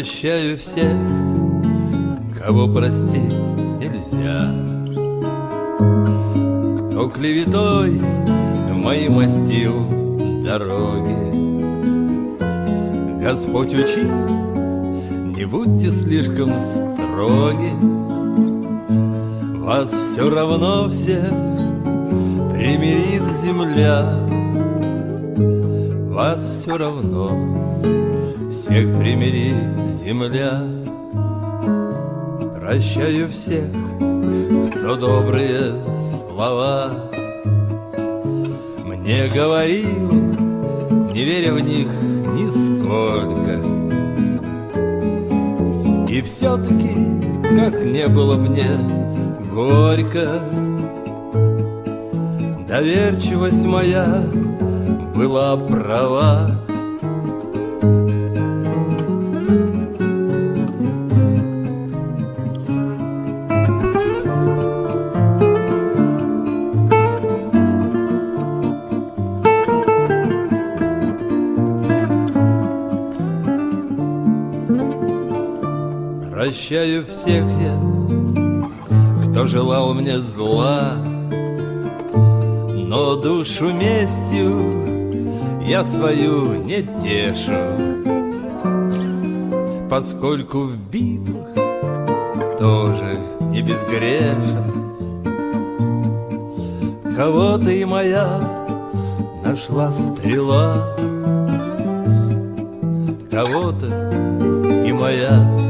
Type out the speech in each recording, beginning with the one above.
Прощаю всех, кого простить нельзя. Кто клеветой моим мастил дороги. Господь учи, не будьте слишком строги. Вас все равно всех примирит земля. Вас все равно всех примирит земля. Прощаю всех, кто добрые слова. Мне говорил, не веря в них нисколько. И все-таки, как не было мне горько. Доверчивость моя была права Прощаю всех я, кто желал мне зла, Но душу местью я свою не тешу, Поскольку в битвах тоже не безгрешен. Кого-то и моя нашла стрела, Кого-то и моя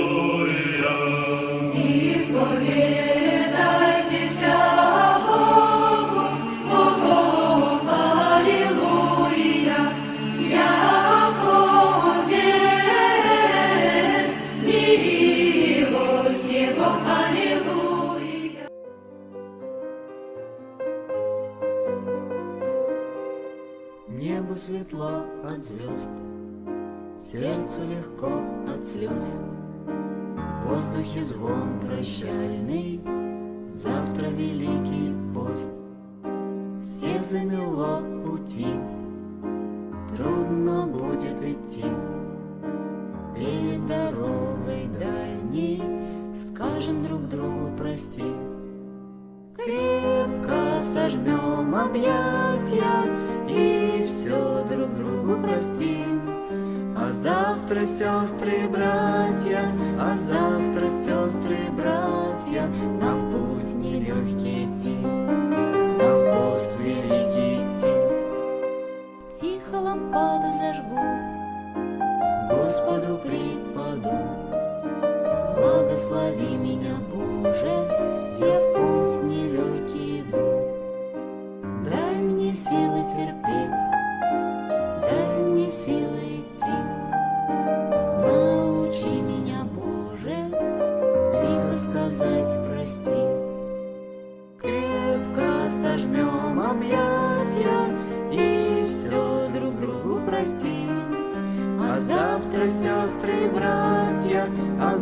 Небу светло от звезд, сердцу легко от слез. В воздухе звон прощальный, завтра великий пост. Всех замело пути, трудно будет идти. Перед дорогой дальней скажем друг другу прости. Крепко сожмем объятия все друг другу простим. А завтра, сестры и братья, а завтра,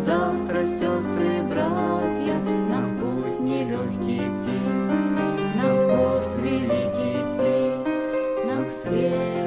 Завтра, сестры, братья, на вкус нелегкий день, На вкус великий день, на к свету.